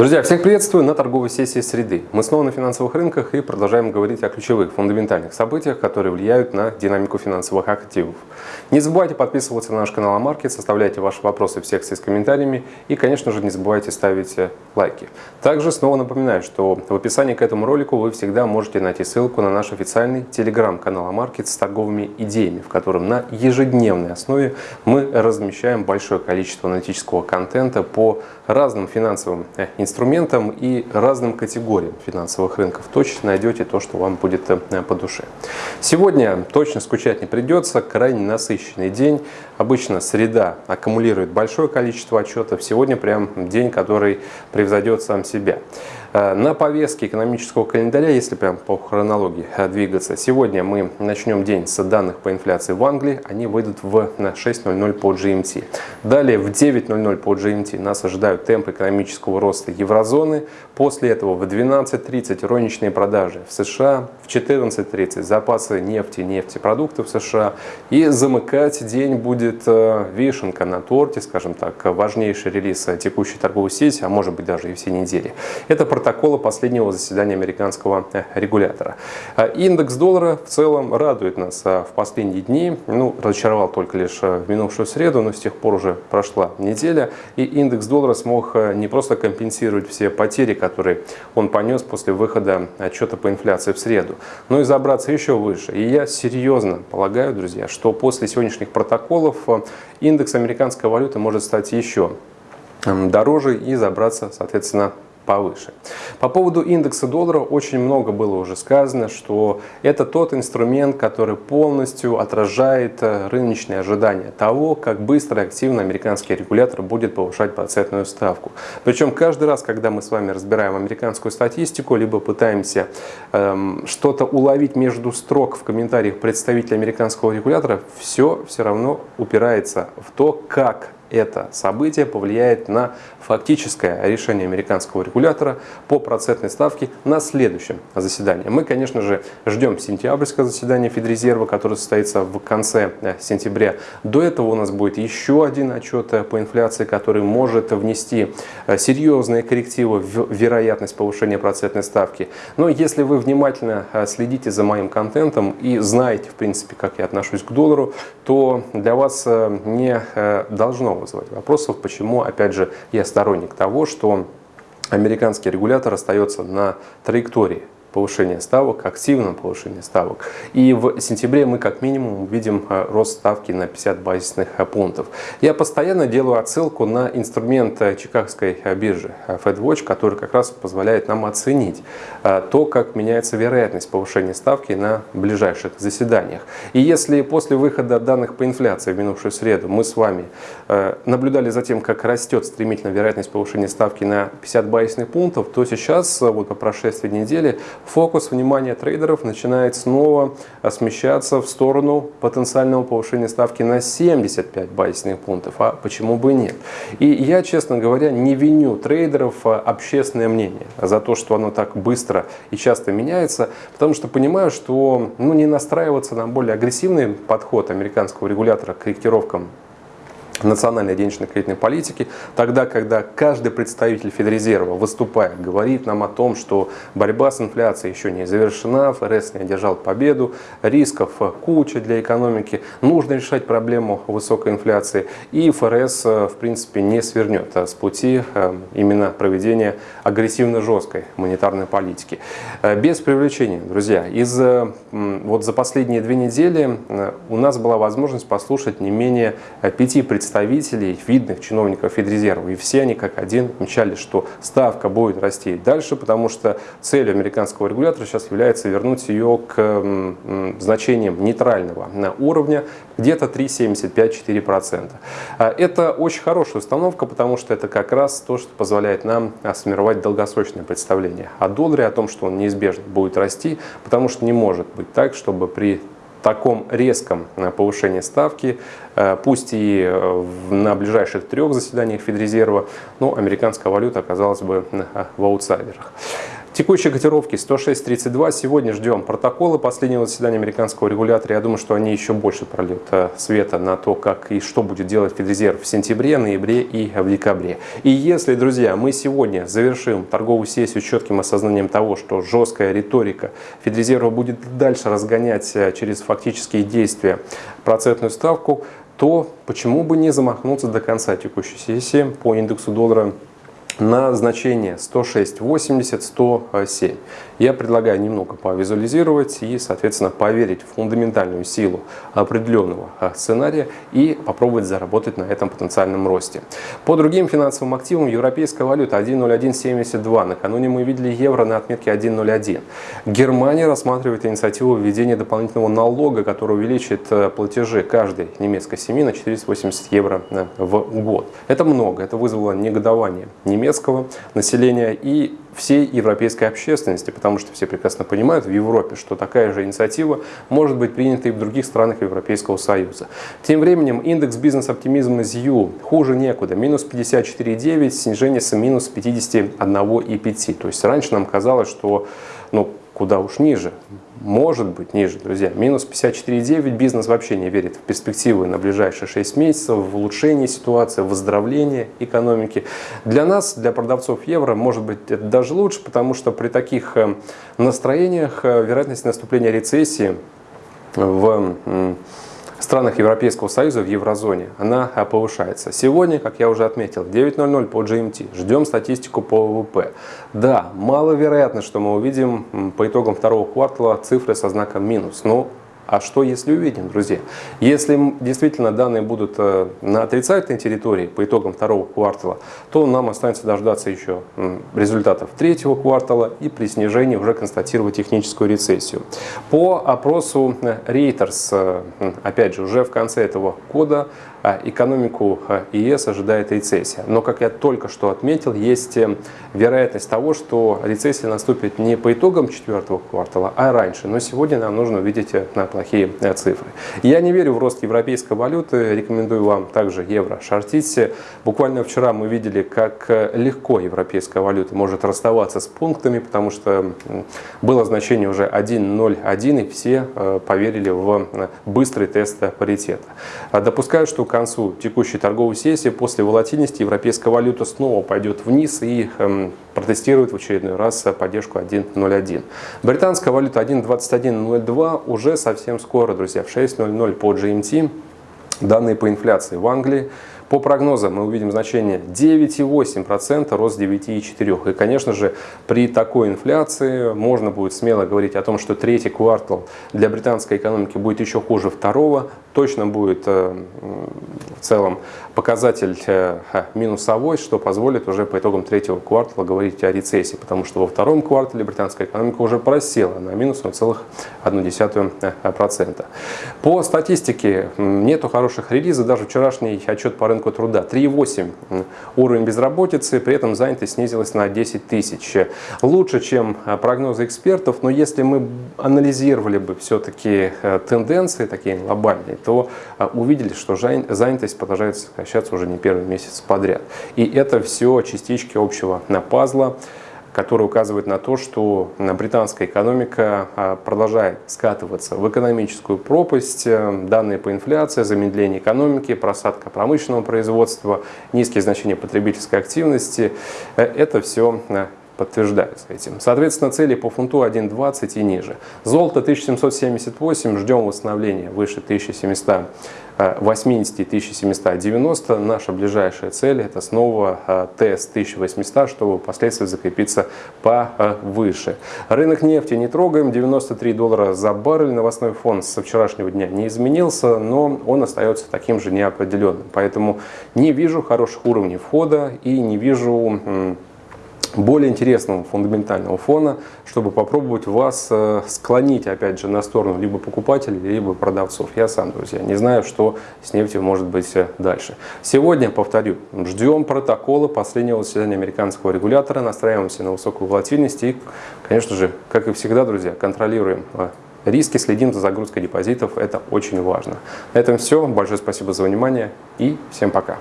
Друзья, всех приветствую на торговой сессии среды. Мы снова на финансовых рынках и продолжаем говорить о ключевых, фундаментальных событиях, которые влияют на динамику финансовых активов. Не забывайте подписываться на наш канал Амаркет, составляйте ваши вопросы в секции с комментариями и, конечно же, не забывайте ставить лайки. Также снова напоминаю, что в описании к этому ролику вы всегда можете найти ссылку на наш официальный телеграм-канал Амаркет с торговыми идеями, в котором на ежедневной основе мы размещаем большое количество аналитического контента по разным финансовым инструментам инструментам и разным категориям финансовых рынков. Точно найдете то, что вам будет э, по душе. Сегодня точно скучать не придется, крайне насыщенный день. Обычно среда аккумулирует большое количество отчетов. Сегодня прям день, который превзойдет сам себя. Э, на повестке экономического календаря, если прям по хронологии э, двигаться, сегодня мы начнем день с данных по инфляции в Англии. Они выйдут в 6.00 по GMT. Далее в 9.00 по GMT нас ожидают темпы экономического роста еврозоны. После этого в 12.30 розничные продажи в США. В 14.30 запасы нефти, нефтепродуктов в США. И замыкать день будет э, вишенка на торте, скажем так, важнейший релиз текущей торговой сети, а может быть даже и все недели. Это протокола последнего заседания американского э, регулятора. А индекс доллара в целом радует нас а, в последние дни. Ну, разочаровал только лишь э, в минувшую среду, но с тех пор уже прошла неделя. И индекс доллара смог э, не просто компенсировать все потери, которые он понес после выхода отчета по инфляции в среду, но и забраться еще выше. И я серьезно полагаю, друзья, что после сегодняшних протоколов индекс американской валюты может стать еще дороже и забраться, соответственно, повыше. По поводу индекса доллара очень много было уже сказано, что это тот инструмент, который полностью отражает э, рыночные ожидания того, как быстро и активно американский регулятор будет повышать процентную ставку. Причем каждый раз, когда мы с вами разбираем американскую статистику, либо пытаемся эм, что-то уловить между строк в комментариях представителя американского регулятора, все все равно упирается в то, как это событие повлияет на фактическое решение американского регулятора по процентной ставке на следующем заседании. Мы, конечно же, ждем сентябрьское заседание Федрезерва, которое состоится в конце э, сентября. До этого у нас будет еще один отчет э, по инфляции, который может внести э, серьезные коррективы в вероятность повышения процентной ставки. Но если вы внимательно следите за моим контентом и знаете, в принципе, как я отношусь к доллару, то для вас не должно вызывать вопросов, почему, опять же, я сторонник того, что американский регулятор остается на траектории повышения ставок, активном повышении ставок. И в сентябре мы как минимум увидим э, рост ставки на 50 базисных э, пунктов. Я постоянно делаю отсылку на инструмент э, Чикагской биржи FedWatch, который как раз позволяет нам оценить то, как меняется вероятность повышения ставки на ближайших заседаниях. И если после выхода данных по инфляции в минувшую среду мы с вами наблюдали за тем, как растет стремительно вероятность повышения ставки на 50 базисных пунктов, то сейчас, вот по прошествии недели, фокус внимания трейдеров начинает снова смещаться в сторону потенциального повышения ставки на 75 базисных пунктов. А почему бы нет? И я, честно говоря, не виню трейдеров а общественное мнение за то, что оно так быстро и часто меняется, потому что понимаю, что ну, не настраиваться на более агрессивный подход американского регулятора к корректировкам национальной денежно-кредитной политики, тогда, когда каждый представитель Федрезерва, выступая, говорит нам о том, что борьба с инфляцией еще не завершена, ФРС не одержал победу, рисков куча для экономики, нужно решать проблему высокой инфляции, и ФРС, в принципе, не свернет с пути э, именно проведения агрессивно-жесткой монетарной политики. Э, без привлечения, друзья, из, вот за последние две недели э, у нас была возможность послушать не менее пяти представителей представителей, видных чиновников Федрезерва. И все они как один мечали, что ставка будет расти дальше, потому что целью американского регулятора сейчас является вернуть ее к значениям нейтрального уровня где-то 3,75-4%. А это очень хорошая установка, потому что это как раз то, что позволяет нам сформировать долгосрочное представление о долларе, о том, что он неизбежно будет расти, потому что не может быть так, чтобы при таком резком э, повышении ставки, э, пусть и э, на ближайших трех заседаниях Федрезерва, но американская валюта оказалась бы в аутсайдерах. Текущие котировки 106.32. Сегодня ждем протоколы последнего заседания американского регулятора. Я думаю, что они еще больше прольют э, света на то, как и что будет делать Федрезерв в сентябре, ноябре и в декабре. И если, друзья, мы сегодня завершим торговую сессию с четким осознанием того, что жесткая риторика Федрезерва будет дальше разгонять э, через фактические действия процентную ставку, то почему бы не замахнуться до конца текущей сессии по индексу доллара на значение 106.80, 107. Я предлагаю немного повизуализировать и, соответственно, поверить в фундаментальную силу определенного а, сценария и попробовать заработать на этом потенциальном росте. По другим финансовым активам европейская валюта 1.0172. Накануне мы видели евро на отметке 1.01. Германия рассматривает инициативу введения дополнительного налога, который увеличит э, платежи каждой немецкой семьи на 480 евро э, в год. Это много, это вызвало негодование немецкого населения и всей европейской общественности, потому что все прекрасно понимают в Европе, что такая же инициатива может быть принята и в других странах Европейского Союза. Тем временем индекс бизнес-оптимизма ЗЮ хуже некуда, минус 54,9, снижение с минус 51,5. То есть раньше нам казалось, что ну, куда уж ниже, может быть ниже, друзья. Минус 54,9. Бизнес вообще не верит в перспективы на ближайшие 6 месяцев, в улучшение ситуации, в выздоровление экономики. Для нас, для продавцов евро, может быть это даже лучше, потому что при таких э, настроениях э, вероятность наступления рецессии в в странах Европейского Союза, в еврозоне, она а, повышается. Сегодня, как я уже отметил, 9.00 по GMT. Ждем статистику по ВВП. Да, маловероятно, что мы увидим по итогам второго квартала цифры со знаком минус. Но а что если увидим, друзья? Если действительно данные будут э, на отрицательной территории по итогам второго квартала, то нам останется дождаться еще результатов третьего квартала и при снижении уже констатировать техническую рецессию. По опросу э, Reuters, э, опять же, уже в конце этого года экономику а, ЕС ожидает рецессия. Но, как я только что отметил, есть э, вероятность того, что рецессия наступит не по итогам четвертого квартала, а раньше. Но сегодня нам нужно увидеть э, плохие э, цифры. Я не верю в рост европейской валюты, рекомендую вам также евро шортить. Буквально вчера мы видели, как легко европейская валюта может расставаться с пунктами, потому что было значение уже 1.01, и все поверили в быстрый тест паритета. Допускаю, что концу текущей торговой сессии после волатильности европейская валюта снова пойдет вниз и эм, протестирует в очередной раз поддержку 1.01. Британская валюта 1.2102 уже совсем скоро, друзья, в 6.00 по GMT. Данные по инфляции в Англии по прогнозам мы увидим значение 9,8%, рост 9,4%. И, конечно же, при такой инфляции можно будет смело говорить о том, что третий квартал для британской экономики будет еще хуже второго. Точно будет э, в целом показатель э, минусовой, что позволит уже по итогам третьего квартала говорить о рецессии, потому что во втором квартале британская экономика уже просела на минус 0,1%. По статистике нету хороших релизов, даже вчерашний отчет по рынку рынку труда. 3,8 уровень безработицы, при этом занятость снизилась на 10 тысяч. Лучше, чем а, прогнозы экспертов, но если мы анализировали бы все-таки э, тенденции такие глобальные, то а, увидели, что занятость продолжает сокращаться уже не первый месяц подряд. И это все частички общего на пазла который указывает на то, что британская экономика а, продолжает скатываться в экономическую пропасть. Э, данные по инфляции, замедление экономики, просадка промышленного производства, низкие значения потребительской активности э, – это все э, подтверждаются этим. Соответственно, цели по фунту 1.20 и ниже. Золото 1778, ждем восстановления выше 1780 1790. Наша ближайшая цель это снова э, тест 1800, чтобы впоследствии закрепиться повыше. Рынок нефти не трогаем, 93 доллара за баррель. Новостной фон со вчерашнего дня не изменился, но он остается таким же неопределенным. Поэтому не вижу хороших уровней входа и не вижу более интересного фундаментального фона, чтобы попробовать вас э, склонить, опять же, на сторону либо покупателей, либо продавцов. Я сам, друзья, не знаю, что с нефтью может быть э, дальше. Сегодня, повторю, ждем протокола последнего заседания американского регулятора, настраиваемся на высокую волатильность и, конечно же, как и всегда, друзья, контролируем э, риски, следим за загрузкой депозитов, это очень важно. На этом все. Большое спасибо за внимание и всем пока.